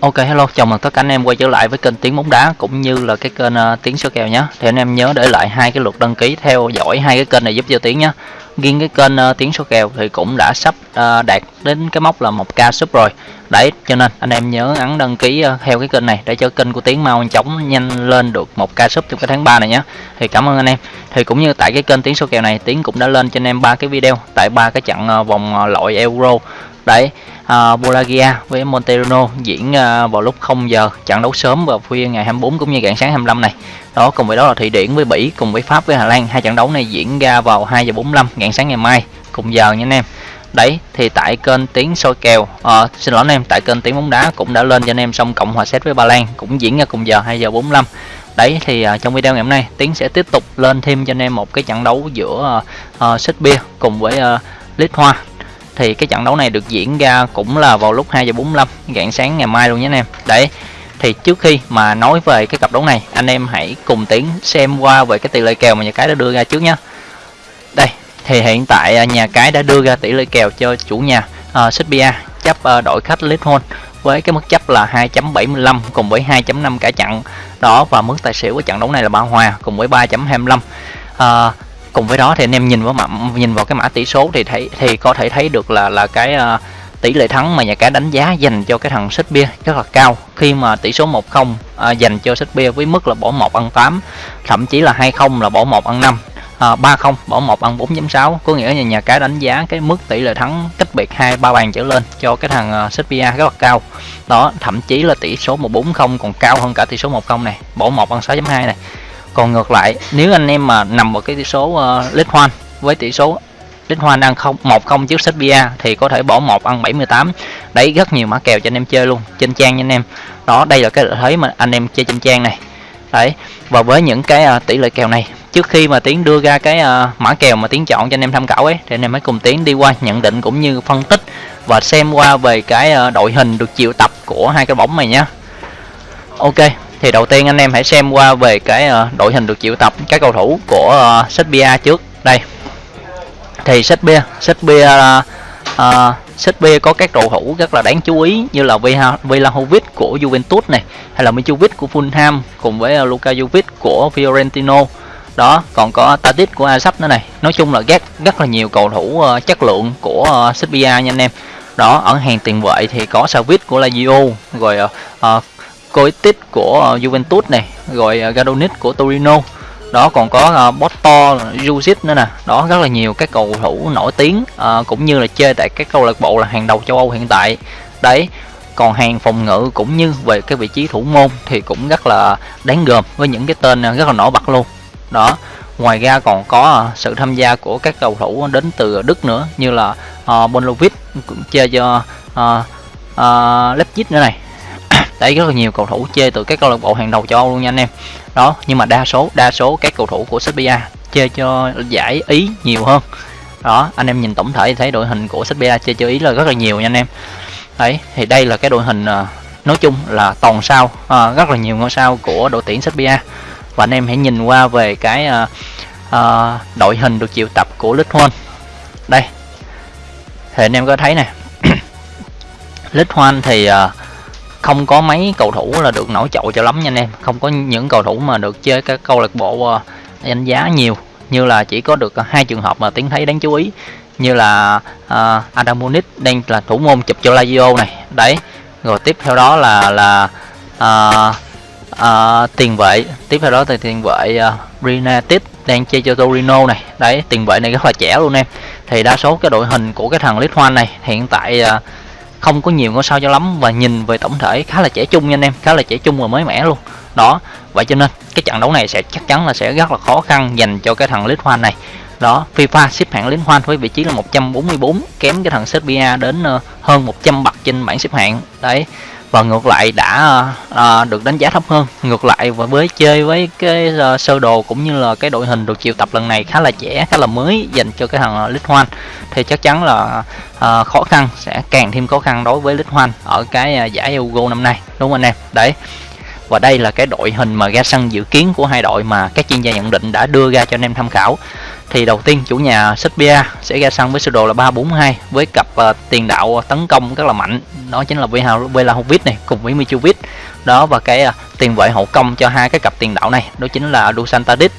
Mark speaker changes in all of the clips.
Speaker 1: Ok hello, chào mừng tất cả anh em quay trở lại với kênh Tiếng bóng đá cũng như là cái kênh uh, Tiếng số kèo nhé. Thì anh em nhớ để lại hai cái lượt đăng ký theo dõi hai cái kênh này giúp cho Tiếng nhé. Riêng cái kênh uh, Tiếng số kèo thì cũng đã sắp uh, đạt đến cái mốc là 1k sub rồi. Đấy, cho nên anh em nhớ ấn đăng ký uh, theo cái kênh này để cho kênh của Tiếng mau chóng nhanh lên được 1k sub trong cái tháng 3 này nhé. Thì cảm ơn anh em. Thì cũng như tại cái kênh Tiếng số kèo này, Tiếng cũng đã lên cho anh em ba cái video tại ba cái trận uh, vòng uh, loại Euro. Đấy, uh, Bulagia với Monterano diễn uh, vào lúc 0 giờ trận đấu sớm vào khuya ngày 24 cũng như rạng sáng 25 này. Đó cùng với đó là Thụy Điển với Bỉ cùng với Pháp với Hà Lan. Hai trận đấu này diễn ra vào 2 giờ 45 rạng sáng ngày mai cùng giờ nha anh em. Đấy thì tại kênh tiếng soi kèo à, xin lỗi anh em tại kênh tiếng bóng đá cũng đã lên cho anh em xong cộng hòa xét với Ba Lan cũng diễn ra cùng giờ 2 giờ 45 đấy thì uh, trong video ngày hôm nay tiến sẽ tiếp tục lên thêm cho anh em một cái trận đấu giữa uh, uh, Serbia cùng với uh, Lít Hoa thì cái trận đấu này được diễn ra cũng là vào lúc 2 giờ 45 rạng sáng ngày mai luôn nhé anh em. Đấy thì trước khi mà nói về cái cặp đấu này anh em hãy cùng tiến xem qua về cái tỷ lệ kèo mà nhà cái đã đưa ra trước nhé đây thì hiện tại à, nhà cái đã đưa ra tỷ lệ kèo cho chủ nhà à, uh, Serbia chấp uh, đội khách Lisbon với cái mức chấp là 2.75 cùng với 2.5 cả trận đó và mức tài xỉu của trận đấu này là ba hòa cùng với 3.25 uh, cùng với đó thì anh em nhìn vào mã nhìn vào cái mã tỷ số thì thấy thì có thể thấy được là là cái uh, tỷ lệ thắng mà nhà cái đánh giá dành cho cái thằng Serbia rất là cao. Khi mà tỷ số 1-0 uh, ờ, dành cho Serbia với mức là bỏ 1 ăn 8 thậm chí là 2-0 là bỏ 1 ăn 5 à, 3-0 bỏ 1 ăn 4.6 có nghĩa là nhà cái đánh giá cái mức tỷ lệ thắng cách biệt hai ba bàn trở lên cho cái thằng ờ, uh, Serbia rất là cao. Đó thậm chí là tỷ số 1-4-0 còn cao hơn cả tỷ số 1-0 này bỏ 1 ăn 6.2 này còn ngược lại nếu anh em mà nằm vào cái tỷ số uh, lít hoan với tỷ số lít hoan đang không một không trước Serbia thì có thể bỏ một ăn 78 đấy rất nhiều mã kèo cho anh em chơi luôn trên trang nha anh em. Đó đây là cái lợi thế mà anh em chơi trên trang này. Đấy và với những cái uh, tỷ lệ kèo này trước khi mà tiến đưa ra cái uh, mã kèo mà tiến chọn cho anh em tham khảo ấy thì anh em hãy cùng tiến đi qua nhận định cũng như phân tích và xem qua về cái uh, đội hình được triệu tập của hai cái bóng này nhé ok thì đầu tiên anh em hãy xem qua về cái uh, đội hình được triệu tập các cầu thủ của ờ, uh, Serbia trước. Đây. Thì Serbia Serbia uh, ờ, Serbia có các cầu thủ rất là đáng chú ý như là Vlahovic của Juventus này hay là Mitrovic của Fulham cùng với uh, Luka Jovic của Fiorentino đó còn có Tadic của Ajax nữa này. Nói chung là rất rất là nhiều cầu thủ uh, chất lượng của uh, Serbia nha anh em. Đó ở hàng tiền vệ thì có Savic của Lazio rồi uh, Coitis của ờ, Juventus này rồi ờ, Gadonis của Torino. Đó còn có uh, Porto, Jusic nữa nè. Đó rất là nhiều các cầu thủ nổi tiếng uh, cũng như là chơi tại các câu lạc bộ là hàng đầu châu Âu hiện tại. Đấy còn hàng phòng ngự cũng như về cái vị trí thủ môn thì cũng rất là đáng gờm với những cái tên rất là nổi bật luôn. Đó ngoài ra còn có uh, sự tham gia của các cầu thủ đến từ Đức nữa như là uh, Bonlovic cũng chơi cho uh, uh, Leipzig nữa này đấy rất là nhiều cầu thủ chơi từ các câu lạc bộ hàng đầu châu Âu luôn nha anh em. Đó nhưng mà đa số đa số các cầu thủ của Serbia chơi cho giải ý nhiều hơn. Đó anh em nhìn tổng thể thấy đội hình của Serbia chơi cho ý là rất là nhiều nha anh em. Đấy thì đây là cái đội hình ờ, nói chung là toàn sao à, rất là nhiều ngôi sao của đội tuyển Serbia. Và anh em hãy nhìn qua về cái à, à, đội hình được triệu tập của Lithuania đây thì anh em có thấy nè. Lithuania thì à, không có mấy cầu thủ là được nổi trội cho lắm nha anh em. Không có những cầu thủ mà được chơi các câu lạc bộ ờ, đánh giá nhiều. Như là chỉ có được hai trường hợp mà tiến thấy đáng chú ý. Như là ờ, uh, Adamunic đang là thủ môn chụp cho Lazio này. Đấy rồi tiếp theo đó là là uh, uh, tiền vệ. Tiếp theo đó thì tiền vệ uh, Renatis đang chơi cho Torino này. Đấy tiền vệ này rất là trẻ luôn em. Thì đa số cái đội hình của cái thằng Lithuania này hiện tại uh, không có nhiều ngôi sao cho lắm và nhìn về tổng thể khá là trẻ trung nha anh em, khá là trẻ trung và mới mẻ luôn. Đó, vậy cho nên cái trận đấu này sẽ chắc chắn là sẽ rất là khó khăn dành cho cái thằng Lithuania này. Đó, FIFA xếp hạng Lithuania với vị trí là 144 kém cái thằng Serbia đến ờ, hơn 100 bậc trên bảng xếp hạng. Đấy và ngược lại đã à, được đánh giá thấp hơn. Ngược lại và với chơi với cái uh, sơ đồ cũng như là cái đội hình được triệu tập lần này khá là trẻ khá là mới dành cho cái thằng Lithuania thì chắc chắn là uh, khó khăn sẽ càng thêm khó khăn đối với Lithuania ở cái uh, giải Euro năm nay đúng không anh em? Đấy. Và đây là cái đội hình mà ra sân dự kiến của hai đội mà các chuyên gia nhận định đã đưa ra cho anh em tham khảo thì đầu tiên chủ nhà Serbia sẽ ra sân với sơ đồ là 342 với cặp uh, tiền đạo ờ, tấn công rất là mạnh. Đó chính là Vlahovic này cùng với Mitrovic. Đó và cái uh, tiền vệ hậu công cho hai cái cặp tiền đạo này đó chính là Dusan Tadic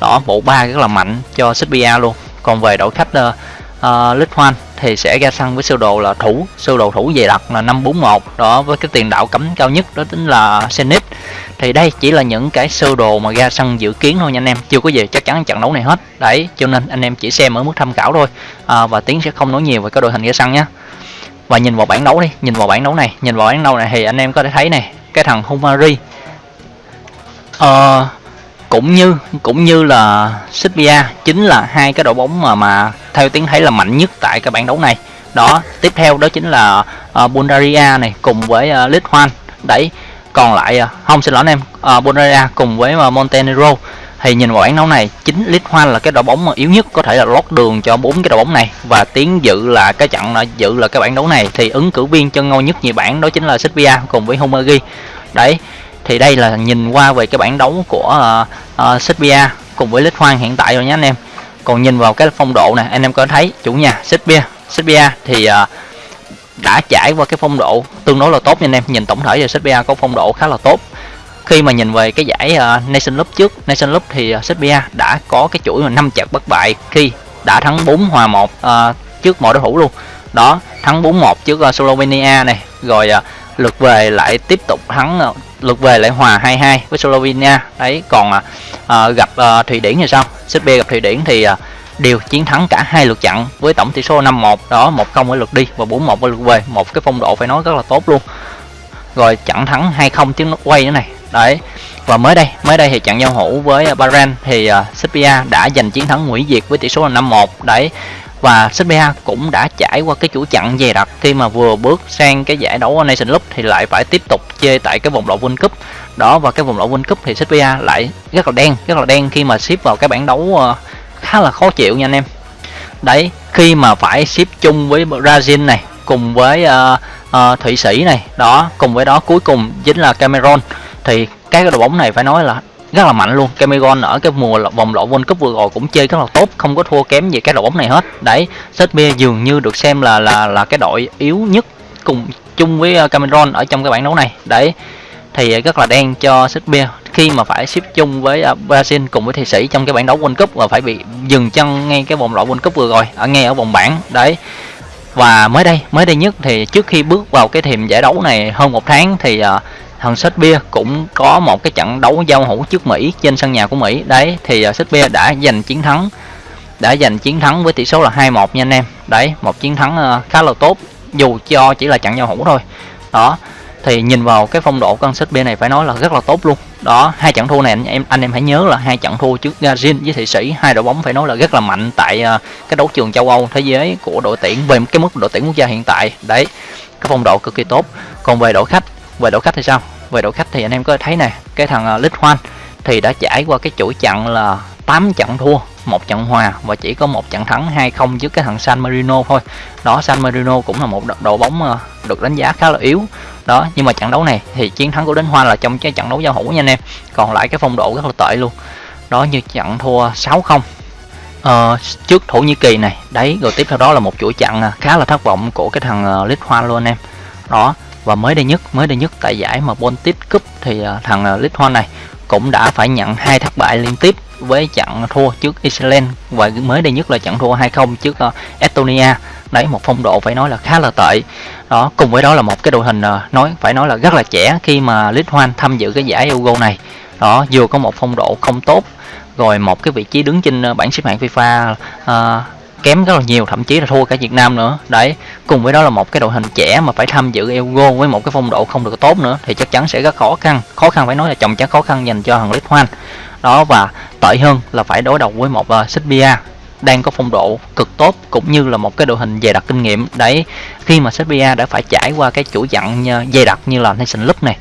Speaker 1: đó bộ ba rất là mạnh cho Serbia luôn. Còn về đội khách uh, Ờ, uh, Lithuan thì sẽ ra sân với sơ đồ là thủ. Sơ đồ thủ về đặt là 541 đó với cái tiền đạo cấm cao nhất đó chính là Zenit thì đây chỉ là những cái sơ đồ mà ra sân dự kiến thôi nha anh em. Chưa có gì chắc chắn trận đấu này hết. Đấy cho nên anh em chỉ xem ở mức tham khảo thôi. À, và tiến sẽ không nói nhiều về cái đội hình ra sân nhé và nhìn vào bảng đấu đi nhìn vào bảng đấu này nhìn vào bảng đấu này thì anh em có thể thấy này cái thằng Humari. Uh, cũng như cũng như là Serbia chính là hai cái đội bóng mà mà theo tiếng thấy là mạnh nhất tại cái bảng đấu này. Đó tiếp theo đó chính là uh, Bulgaria này cùng với uh, Lithuania. Đấy còn lại uh, không xin lỗi anh em uh, Bulgaria cùng với uh, Montenegro. Thì nhìn vào bảng đấu này chính Lithuania là cái đội bóng mà yếu nhất có thể là lót đường cho bốn cái đội bóng này. Và tiến dự là cái trận là dự là cái bảng đấu này. Thì ứng cử viên chân ngôi nhất nhì bảng đó chính là Serbia cùng với Hungary. Đấy thì đây là nhìn qua về cái bảng đấu của ờ, ờ, uh, uh, Serbia cùng với Lít Hoang hiện tại rồi nhé anh em. Còn nhìn vào cái phong độ này anh em có thấy chủ nhà Serbia Serbia thì uh, đã trải qua cái phong độ tương đối là tốt nha anh em. Nhìn tổng thể về Serbia có phong độ khá là tốt. Khi mà nhìn về cái giải uh, Nation Cup trước Nation Cup thì uh, Serbia đã có cái chuỗi mà năm trận bất bại khi đã thắng 4 hòa 1 uh, trước mọi đối thủ luôn. Đó thắng 4-1 trước uh, Slovenia này rồi uh, lượt về lại tiếp tục thắng uh, lượt về lại hòa 2-2 với Slovenia. Đấy còn uh, gặp à, Thụy Điển thì sao? Serbia gặp Thụy Điển thì à, đều chiến thắng cả hai lượt chặn với tổng tỷ số 5-1 đó 1-0 ở lượt đi và 4-1 ở lượt về. Một cái phong độ phải nói rất là tốt luôn. Rồi chặn thắng 2-0 tiếng nó quay nữa này. Đấy và mới đây mới đây thì trận giao hữu với Bahrain thì uh, Serbia đã giành chiến thắng hủy diệt với tỷ số là 5-1 đấy và Serbia cũng đã trải qua cái chủ chặn dày đặc khi mà vừa bước sang cái giải đấu Nation Cup thì lại phải tiếp tục chơi tại cái vòng loại World Cup. Đó và cái vòng loại World Cup thì Serbia lại rất là đen rất là đen khi mà xếp vào cái bảng đấu ờ, khá là khó chịu nha anh em. Đấy khi mà phải xếp chung với Brazil này cùng với uh, uh, Thụy Sĩ này đó cùng với đó cuối cùng chính là Cameroon. Thì cái đội bóng này phải nói là rất là mạnh luôn. Cameron ở cái mùa vòng loại World Cup vừa rồi cũng chơi rất là tốt, không có thua kém gì cái đội bóng này hết. Đấy Serbia dường như được xem là là là cái đội yếu nhất cùng chung với ờ, Cameron ở trong cái bảng đấu này. Đấy, thì rất là đen cho Serbia khi mà phải xếp chung với ờ, Brazil cùng với Thụy Sĩ trong cái bảng đấu World Cup và phải bị dừng chân ngay cái vòng loại World Cup vừa rồi, ở ngay ở vòng bảng. Đấy, và mới đây mới đây nhất thì trước khi bước vào cái thềm giải đấu này hơn một tháng thì ờ, thằng Serbia cũng có một cái trận đấu giao hữu trước Mỹ trên sân nhà của Mỹ. Đấy thì à, uh, Serbia đã giành chiến thắng đã giành chiến thắng với tỷ số là 2-1 nha anh em. Đấy một chiến thắng à, khá là tốt dù cho chỉ là trận giao hữu thôi. Đó thì nhìn vào cái phong độ con Serbia này phải nói là rất là tốt luôn. Đó hai trận thua này anh em anh em hãy nhớ là hai trận thua trước Gazin với Thụy Sĩ hai đội bóng phải nói là rất là mạnh tại à, cái đấu trường châu Âu thế giới của đội tuyển về cái mức đội tuyển quốc gia hiện tại. Đấy cái phong độ cực kỳ tốt. Còn về đội khách về đội khách thì sao? Về đội khách thì anh em có thấy này, cái thằng uh, Hoan thì đã trải qua cái chuỗi trận là 8 trận thua một trận hòa và chỉ có một trận thắng 2-0 trước cái thằng San Marino thôi. Đó San Marino cũng là một đội bóng uh, được đánh giá khá là yếu. Đó nhưng mà trận đấu này thì chiến thắng của đến hoa là trong cái trận đấu giao hữu nha anh em. Còn lại cái phong độ rất là tệ luôn. Đó như trận thua 6-0 ờ, trước Thổ Nhĩ Kỳ này. Đấy rồi tiếp theo đó là một chuỗi trận à, khá là thất vọng của cái thằng uh, Hoa luôn anh em. Đó và mới đây nhất mới đây nhất tại giải mà Baltic Cup thì à, thằng à, uh, Lithuania này cũng đã phải nhận hai thất bại liên tiếp với trận thua trước Iceland. Và mới đây nhất là trận thua 2-0 trước à, Estonia. Đấy một phong độ phải nói là khá là tệ. Đó cùng với đó là một cái đội hình nói phải nói là rất là trẻ khi mà Lithuania tham dự cái giải Euro này. Đó vừa có một phong độ không tốt rồi một cái vị trí đứng trên bảng xếp hạng FIFA uh, kém rất là nhiều thậm chí là thua cả Việt Nam nữa. Đấy cùng với đó là một cái đội hình trẻ mà phải tham dự Euro với một cái phong độ không được tốt nữa thì chắc chắn sẽ rất khó khăn. Khó khăn phải nói là chồng chắc khó khăn dành cho thằng Lithuania đó và tệ hơn là phải đối đầu với một uh, Serbia đang có phong độ cực tốt cũng như là một cái đội hình dày đặc kinh nghiệm. Đấy khi mà Serbia đã phải trải qua cái chuỗi dặn ờ, dày đặc như là Nation Cup này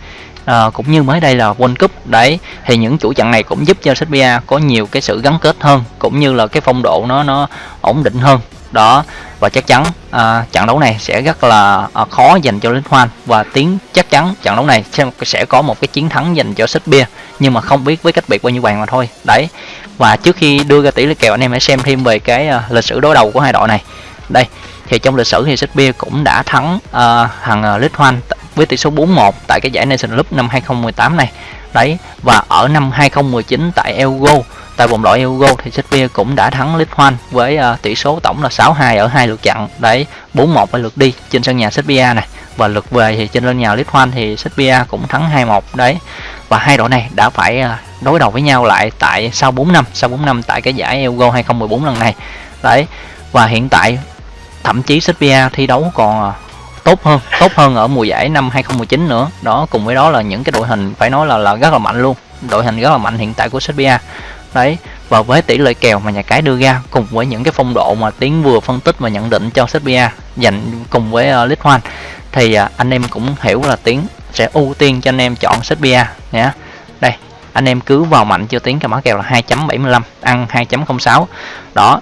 Speaker 1: à, cũng như mới đây là World Cup. Đấy thì những chuỗi trận này cũng giúp cho Serbia có nhiều cái sự gắn kết hơn cũng như là cái phong độ nó nó ổn định hơn. Đó và chắc chắn à, trận đấu này sẽ rất là à, khó dành cho Linh Hoan. Và tiếng chắc chắn trận đấu này sẽ, sẽ có một cái chiến thắng dành cho Bia nhưng mà không biết với cách biệt bao nhiêu bàn mà thôi. Đấy và trước khi đưa ra tỷ lệ kèo anh em hãy xem thêm về cái à, lịch sử đối đầu của hai đội này. Đây thì trong lịch sử thì Bia cũng đã thắng uh, thằng uh, Hoan với tỷ số 4-1 tại cái giải Nation Cup năm 2018 này. Đấy và ở năm 2019 tại Elgo tại vòng loại Euro thì Serbia cũng đã thắng Lithuania với uh, tỷ số tổng là 6-2 ở hai lượt trận đấy 4-1 ở lượt đi trên sân nhà Serbia này. Và lượt về thì trên sân nhà Lithuania thì Serbia cũng thắng 2-1 đấy và hai đội này đã phải uh, đối đầu với nhau lại tại sau 4 năm sau 4 năm tại cái giải Euro 2014 lần này. Đấy và hiện tại thậm chí Serbia thi đấu còn ờ, tốt hơn tốt hơn ở mùa giải năm 2019 nữa. Đó cùng với đó là những cái đội hình phải nói là là rất là mạnh luôn. Đội hình rất là mạnh hiện tại của Serbia. Đấy và với tỷ lệ kèo mà nhà cái đưa ra cùng với những cái phong độ mà tiến vừa phân tích và nhận định cho Serbia dành cùng với ờ, uh, Lithuan thì uh, anh em cũng hiểu là tiến sẽ ưu tiên cho anh em chọn Serbia nhé đây anh em cứ vào mạnh cho tiến cái mã kèo là 2.75 ăn 2.06 đó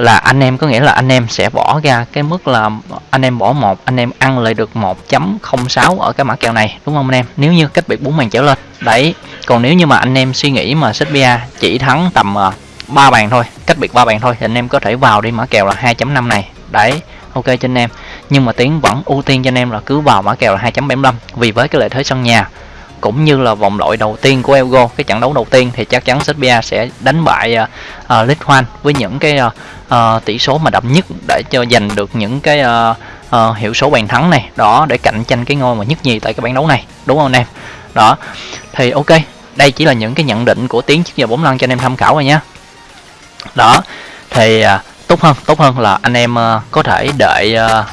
Speaker 1: là anh em, có nghĩa là anh em sẽ bỏ ra cái mức là anh em bỏ một, anh em ăn lại được 1.06 ở cái mã kèo này, đúng không anh em? Nếu như cách biệt bốn bàn trở lên. Đấy, còn nếu như mà anh em suy nghĩ mà Serbia chỉ thắng tầm ờ, ba bàn thôi, cách biệt ba bàn thôi thì anh em có thể vào đi mã kèo là 2.5 này. Đấy, ok cho anh em. Nhưng mà tiến vẫn ưu tiên cho anh em là cứ vào mã kèo là 2.75 vì với cái lợi thế sân nhà cũng như là vòng loại đầu tiên của Elgo cái trận đấu đầu tiên thì chắc chắn Serbia sẽ đánh bại uh, uh, Lithuania với những cái uh, uh, tỷ số mà đậm nhất để cho giành được những cái uh, uh, hiệu số bàn thắng này. Đó để cạnh tranh cái ngôi mà nhất nhì tại cái bảng đấu này đúng không anh em? Đó thì ok đây chỉ là những cái nhận định của tiến trước giờ bóng lăn cho anh em tham khảo rồi nhé đó thì uh, tốt hơn tốt hơn là anh em uh, có thể đợi uh,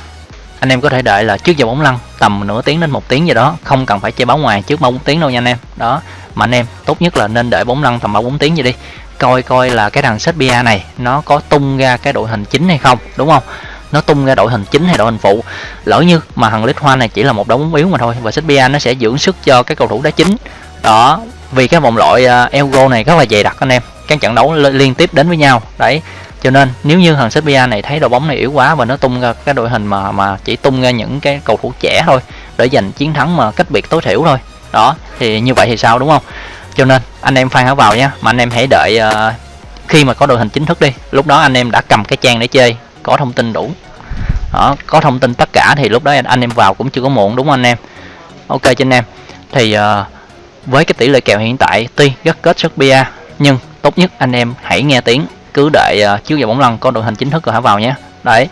Speaker 1: anh em có thể đợi là trước giờ bóng lăn tầm nửa tiếng đến một tiếng gì đó không cần phải chơi báo ngoài trước ba bốn tiếng đâu nha anh em. Đó mà anh em tốt nhất là nên đợi bóng lăn tầm ba bốn tiếng gì đi. Coi coi là cái thằng Serbia này nó có tung ra cái đội hình chính hay không đúng không? Nó tung ra đội hình chính hay đội hình phụ. Lỡ như mà thằng Lít Hoa này chỉ là một đấu bóng yếu mà thôi và Serbia nó sẽ dưỡng sức cho cái cầu thủ đá chính. Đó vì cái vòng loại à, uh, Euro này rất là dày đặc anh em. Các trận đấu liên tiếp đến với nhau. Đấy cho nên nếu như thằng Serbia này thấy đội bóng này yếu quá và nó tung ra cái đội hình mà mà chỉ tung ra những cái cầu thủ trẻ thôi để giành chiến thắng mà cách biệt tối thiểu thôi. Đó thì như vậy thì sao đúng không? Cho nên anh em fan hãy vào nhé mà anh em hãy đợi uh, khi mà có đội hình chính thức đi. Lúc đó anh em đã cầm cái trang để chơi có thông tin đủ. Đó, có thông tin tất cả thì lúc đó anh em vào cũng chưa có muộn đúng không anh em? Ok cho anh em. Thì uh, với cái tỷ lệ kèo hiện tại tuy rất kết Serbia nhưng tốt nhất anh em hãy nghe tiếng cứ đợi uh, trước giờ bóng lăn có đội hình chính thức rồi hãy vào nhé. Đấy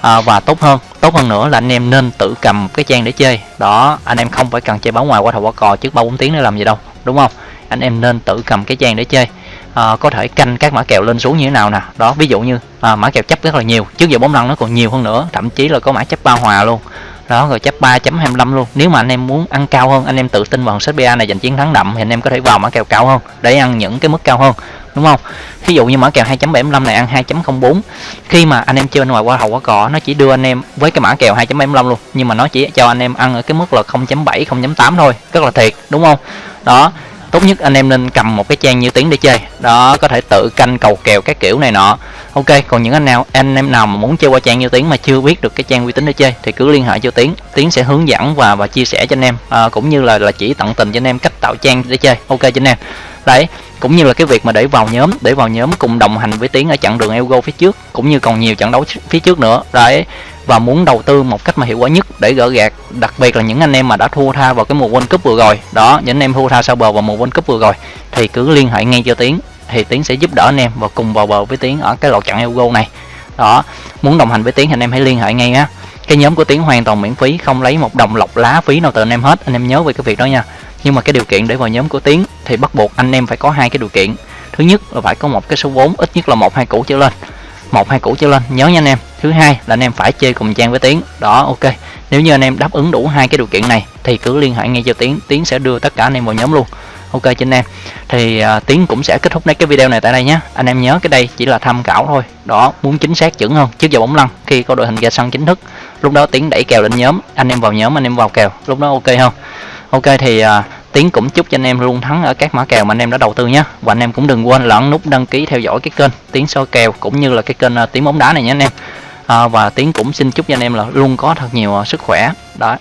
Speaker 1: à, và tốt hơn tốt hơn nữa là anh em nên tự cầm cái trang để chơi. Đó anh em không phải cần chơi báo ngoài qua thầu qua cò trước ba bốn tiếng để làm gì đâu đúng không? Anh em nên tự cầm cái trang để chơi. À, có thể canh các mã kèo lên xuống như thế nào nè. Đó ví dụ như à, mã kèo chấp rất là nhiều trước giờ bóng lăn nó còn nhiều hơn nữa thậm chí là có mã chấp ba hòa luôn. Đó rồi chấp 3.25 luôn. Nếu mà anh em muốn ăn cao hơn anh em tự tin vào set BA này giành chiến thắng đậm thì anh em có thể vào mã kèo cao hơn để ăn những cái mức cao hơn đúng không? Ví dụ như mã kèo 2.75 này ăn 2.04 khi mà anh em chơi bên ngoài qua hậu qua cò nó chỉ đưa anh em với cái mã kèo 2.75 luôn. Nhưng mà nó chỉ cho anh em ăn ở cái mức là 0.7 0.8 thôi. Rất là thiệt đúng không? Đó tốt nhất anh em nên cầm một cái trang như tiếng để chơi. Đó có thể tự canh cầu kèo các kiểu này nọ. Ok còn những anh nào anh em nào mà muốn chơi qua trang như tiếng mà chưa biết được cái trang uy tín để chơi thì cứ liên hệ cho tiếng tiếng sẽ hướng dẫn và và chia sẻ cho anh em. À, cũng như là là chỉ tận tình cho anh em cách tạo trang để chơi. Ok cho anh em đấy, cũng như là cái việc mà để vào nhóm, để vào nhóm cùng đồng hành với tiến ở chặng đường Elgo phía trước, cũng như còn nhiều trận đấu phía trước nữa. Đấy, và muốn đầu tư một cách mà hiệu quả nhất để gỡ gạt, đặc biệt là những anh em mà đã thua tha vào cái mùa World Cup vừa rồi. Đó, những anh em thua tha sau bờ vào mùa World Cup vừa rồi. Thì cứ liên hệ ngay cho Tiến, thì Tiến sẽ giúp đỡ anh em và cùng vào bờ với Tiến ở cái lọt trận Ego này. Đó, muốn đồng hành với Tiến thì anh em hãy liên hệ ngay nhé cái nhóm của Tiến hoàn toàn miễn phí, không lấy một đồng lọc lá phí nào từ anh em hết. Anh em nhớ về cái việc đó nha nhưng mà cái điều kiện để vào nhóm của Tiến thì bắt buộc anh em phải có hai cái điều kiện. Thứ nhất là phải có một cái số vốn ít nhất là một hai củ trở lên. Một hai củ trở lên nhớ nha anh em. Thứ hai là anh em phải chơi cùng trang với tiến. Đó ok. Nếu như anh em đáp ứng đủ hai cái điều kiện này thì cứ liên hệ ngay cho tiến. Tiến sẽ đưa tất cả anh em vào nhóm luôn. Ok cho anh em. Thì uh, tiến cũng sẽ kết thúc cái video này tại đây nhé. Anh em nhớ cái đây chỉ là tham khảo thôi. Đó muốn chính xác chuẩn hơn trước giờ bóng lăn khi có đội hình ra sân chính thức. Lúc đó tiến đẩy kèo lên nhóm anh em vào nhóm anh em vào kèo. Lúc đó ok không? Ok thì uh, Tiến cũng chúc cho anh em luôn thắng ở các mã kèo mà anh em đã đầu tư nhé. Và anh em cũng đừng quên là ấn nút đăng ký theo dõi cái kênh Tiến soi kèo cũng như là cái kênh à, Tiến bóng đá này nhé anh em. À, và tiến cũng xin chúc cho anh em là luôn có thật nhiều à, sức khỏe. Đó.